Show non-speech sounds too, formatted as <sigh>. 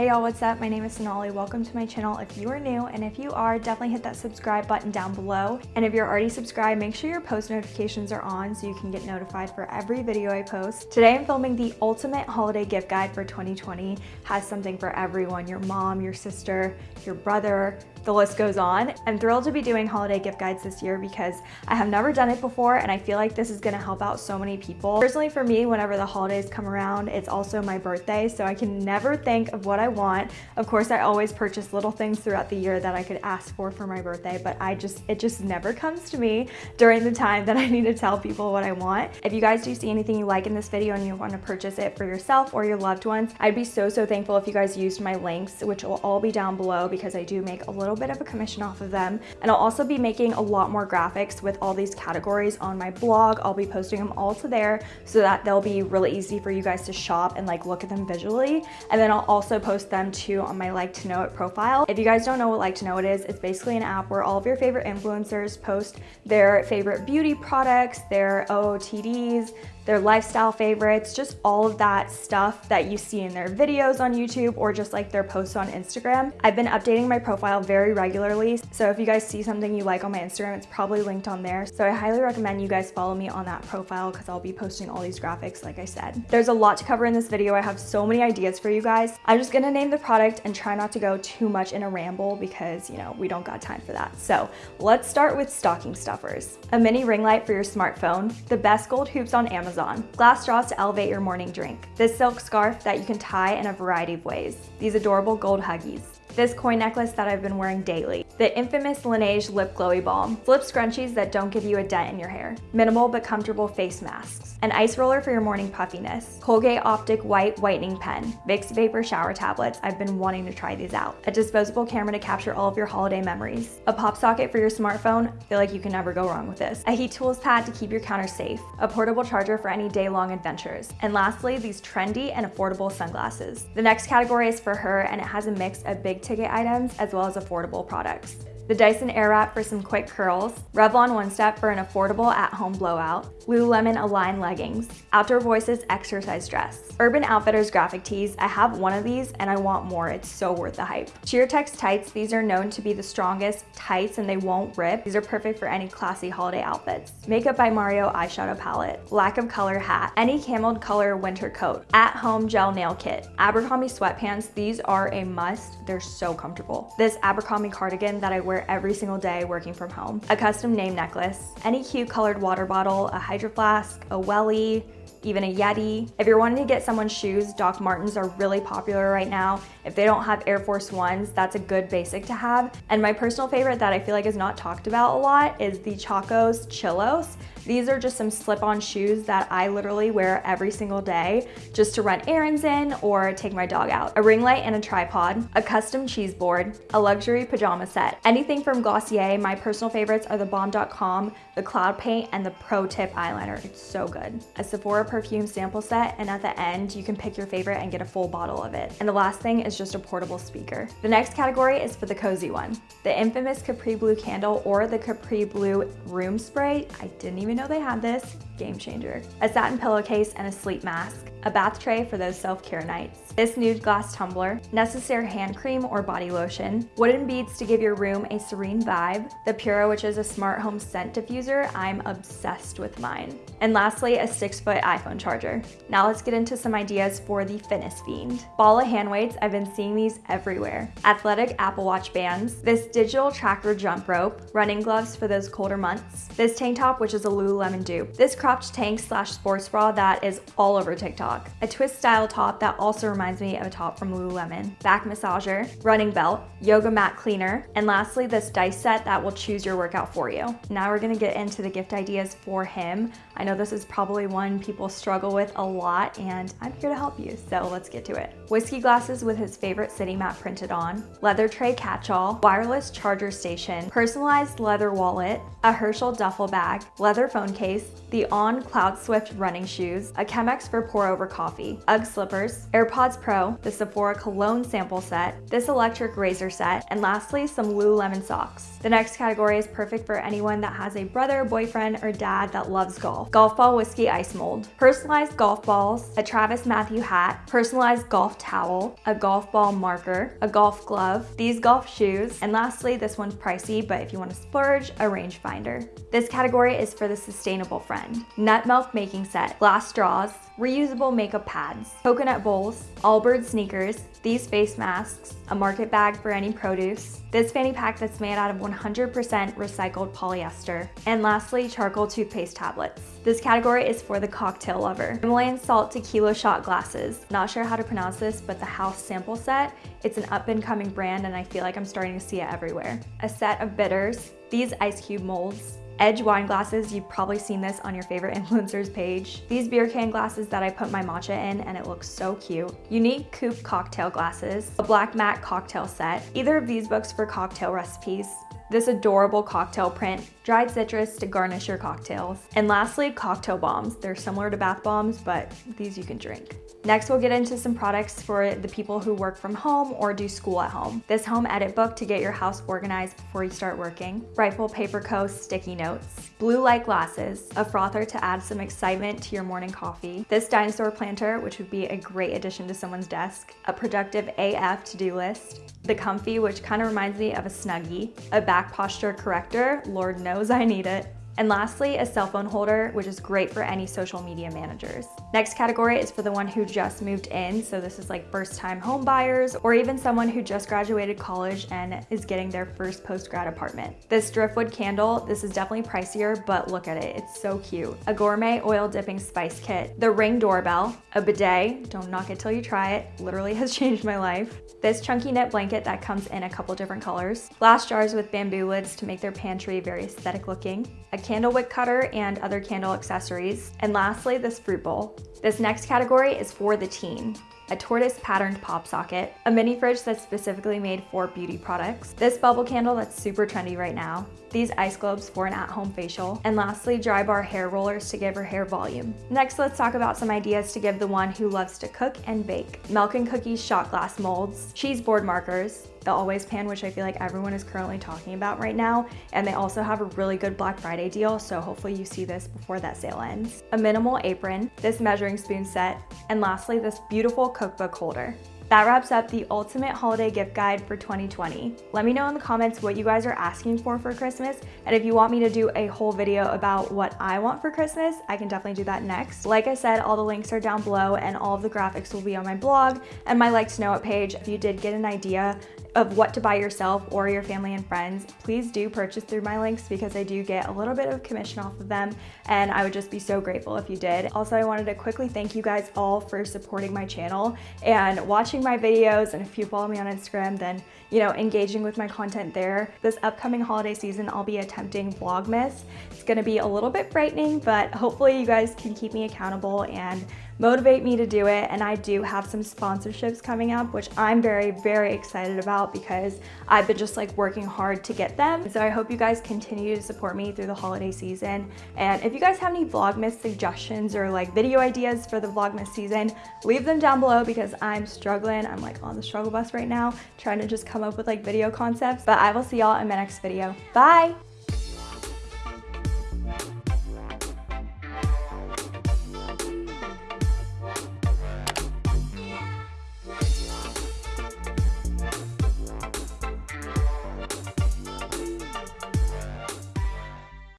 Hey y'all, what's up? My name is Sonali. Welcome to my channel if you are new, and if you are, definitely hit that subscribe button down below. And if you're already subscribed, make sure your post notifications are on so you can get notified for every video I post. Today I'm filming the ultimate holiday gift guide for 2020. Has something for everyone, your mom, your sister, your brother, the list goes on. I'm thrilled to be doing holiday gift guides this year because I have never done it before and I feel like this is gonna help out so many people. Personally for me, whenever the holidays come around, it's also my birthday, so I can never think of what I want. Of course, I always purchase little things throughout the year that I could ask for for my birthday, but I just, it just never comes to me during the time that I need to tell people what I want. If you guys do see anything you like in this video and you want to purchase it for yourself or your loved ones, I'd be so, so thankful if you guys used my links, which will all be down below because I do make a little bit of a commission off of them. And I'll also be making a lot more graphics with all these categories on my blog. I'll be posting them all to there so that they'll be really easy for you guys to shop and like look at them visually. And then I'll also post them too on um, my like to know it profile. If you guys don't know what like to know it is, it's basically an app where all of your favorite influencers post their favorite beauty products, their OOTDs, their lifestyle favorites, just all of that stuff that you see in their videos on YouTube or just like their posts on Instagram. I've been updating my profile very regularly, so if you guys see something you like on my Instagram, it's probably linked on there. So I highly recommend you guys follow me on that profile because I'll be posting all these graphics like I said. There's a lot to cover in this video. I have so many ideas for you guys. I'm just gonna name the product and try not to go too much in a ramble because, you know, we don't got time for that. So let's start with stocking stuffers. A mini ring light for your smartphone, the best gold hoops on Amazon, Amazon. Glass straws to elevate your morning drink. This silk scarf that you can tie in a variety of ways. These adorable gold huggies. This coin necklace that I've been wearing daily. The infamous Laneige Lip Glowy Balm. Slip scrunchies that don't give you a dent in your hair. Minimal but comfortable face masks. An ice roller for your morning puffiness. Colgate Optic White Whitening Pen. Vicks Vapor Shower Tablets. I've been wanting to try these out. A disposable camera to capture all of your holiday memories. A pop socket for your smartphone. I feel like you can never go wrong with this. A heat tools pad to keep your counter safe. A portable charger for any day-long adventures. And lastly, these trendy and affordable sunglasses. The next category is for her and it has a mix of big ticket items as well as affordable products the Dyson Airwrap for some quick curls, Revlon One Step for an affordable at-home blowout, Lululemon Align leggings, Outdoor Voices exercise dress, Urban Outfitters graphic tees. I have one of these and I want more. It's so worth the hype. Sheertex tights. These are known to be the strongest tights and they won't rip. These are perfect for any classy holiday outfits. Makeup by Mario eyeshadow palette, Lack of color hat, any cameled color winter coat, at-home gel nail kit, Abercrombie sweatpants. These are a must. They're so comfortable. This Abercrombie cardigan that I wear every single day working from home. A custom name necklace, any cute colored water bottle, a hydro flask, a welly, even a Yeti. If you're wanting to get someone's shoes, Doc Martens are really popular right now. If they don't have Air Force Ones, that's a good basic to have. And my personal favorite that I feel like is not talked about a lot is the Chacos Chillos. These are just some slip-on shoes that I literally wear every single day just to run errands in or take my dog out. A ring light and a tripod, a custom cheese board, a luxury pajama set. Anything from Glossier, my personal favorites are the Balm Dotcom, the Cloud Paint, and the Pro Tip eyeliner. It's so good. A Sephora perfume sample set, and at the end, you can pick your favorite and get a full bottle of it. And the last thing is just a portable speaker. The next category is for the cozy one. The infamous Capri Blue candle or the Capri Blue room spray. I didn't even know they had this. Game changer. A satin pillowcase and a sleep mask a bath tray for those self-care nights, this nude glass tumbler, necessary hand cream or body lotion, wooden beads to give your room a serene vibe, the Pura, which is a smart home scent diffuser. I'm obsessed with mine. And lastly, a six foot iPhone charger. Now let's get into some ideas for the fitness fiend. Bala hand weights, I've been seeing these everywhere. Athletic Apple Watch bands, this digital tracker jump rope, running gloves for those colder months, this tank top, which is a Lululemon dupe, this cropped tank slash sports bra that is all over TikTok, a twist style top that also reminds me of a top from Lululemon, back massager, running belt, yoga mat cleaner, and lastly this dice set that will choose your workout for you. Now we're gonna get into the gift ideas for him. I know this is probably one people struggle with a lot and I'm here to help you, so let's get to it. Whiskey glasses with his favorite city map printed on, leather tray catch-all, wireless charger station, personalized leather wallet, a Herschel duffel bag, leather phone case, the On Cloud Swift running shoes, a Chemex for pour over coffee, UGG slippers, AirPods Pro, the Sephora cologne sample set, this electric razor set, and lastly, some Lululemon socks. The next category is perfect for anyone that has a brother, boyfriend, or dad that loves golf. Golf ball whiskey ice mold, personalized golf balls, a Travis Mathew hat, personalized golf towel, a golf ball marker, a golf glove, these golf shoes, and lastly, this one's pricey, but if you want to splurge, a rangefinder. This category is for the sustainable friend. Nut milk making set, glass straws, reusable makeup pads, coconut bowls, Allbirds sneakers, these face masks, a market bag for any produce, this fanny pack that's made out of 100% recycled polyester, and lastly, charcoal toothpaste tablets. This category is for the cocktail lover. Himalayan salt tequila shot glasses. Not sure how to pronounce this, but the Haus sample set. It's an up and coming brand and I feel like I'm starting to see it everywhere. A set of bitters, these ice cube molds, Edge wine glasses, you've probably seen this on your favorite <laughs> influencers page. These beer can glasses that I put my matcha in and it looks so cute. Unique coupe cocktail glasses, a black matte cocktail set, either of these books for cocktail recipes, this adorable cocktail print, dried citrus to garnish your cocktails. And lastly, cocktail bombs. They're similar to bath bombs, but these you can drink. Next, we'll get into some products for the people who work from home or do school at home. This home edit book to get your house organized before you start working. Rifle Paper Co. sticky notes. Blue light glasses. A frother to add some excitement to your morning coffee. This dinosaur planter, which would be a great addition to someone's desk. A productive AF to-do list. The Comfy, which kind of reminds me of a Snuggie. A back posture corrector. Lord knows I need it. And lastly, a cell phone holder, which is great for any social media managers. Next category is for the one who just moved in. So this is like first time home buyers or even someone who just graduated college and is getting their first post-grad apartment. This driftwood candle, this is definitely pricier, but look at it, it's so cute. A gourmet oil dipping spice kit, the ring doorbell, a bidet, don't knock it till you try it, literally <laughs> has changed my life. This chunky knit blanket that comes in a couple different colors, glass jars with bamboo lids to make their pantry very aesthetic looking, a candle wick cutter and other candle accessories, and lastly, this fruit bowl. This next category is for the teen a tortoise patterned pop socket, a mini fridge that's specifically made for beauty products, this bubble candle that's super trendy right now, these ice globes for an at-home facial, and lastly, Drybar hair rollers to give her hair volume. Next, let's talk about some ideas to give the one who loves to cook and bake. Milk and Cookies shot glass molds, cheese board markers, the Always Pan, which I feel like everyone is currently talking about right now. And they also have a really good Black Friday deal, so hopefully you see this before that sale ends. A minimal apron, this measuring spoon set, and lastly, this beautiful cookbook holder. That wraps up the ultimate holiday gift guide for 2020. Let me know in the comments what you guys are asking for for Christmas, and if you want me to do a whole video about what I want for Christmas, I can definitely do that next. Like I said, all the links are down below and all of the graphics will be on my blog and my like to know it page if you did get an idea of what to buy yourself or your family and friends, please do purchase through my links because I do get a little bit of commission off of them and I would just be so grateful if you did. Also, I wanted to quickly thank you guys all for supporting my channel and watching my videos and if you follow me on Instagram then you know engaging with my content there. This upcoming holiday season I'll be attempting Vlogmas. It's gonna be a little bit frightening but hopefully you guys can keep me accountable and motivate me to do it. And I do have some sponsorships coming up, which I'm very, very excited about because I've been just like working hard to get them. So I hope you guys continue to support me through the holiday season. And if you guys have any Vlogmas suggestions or like video ideas for the Vlogmas season, leave them down below because I'm struggling. I'm like on the struggle bus right now, trying to just come up with like video concepts. But I will see y'all in my next video. Bye!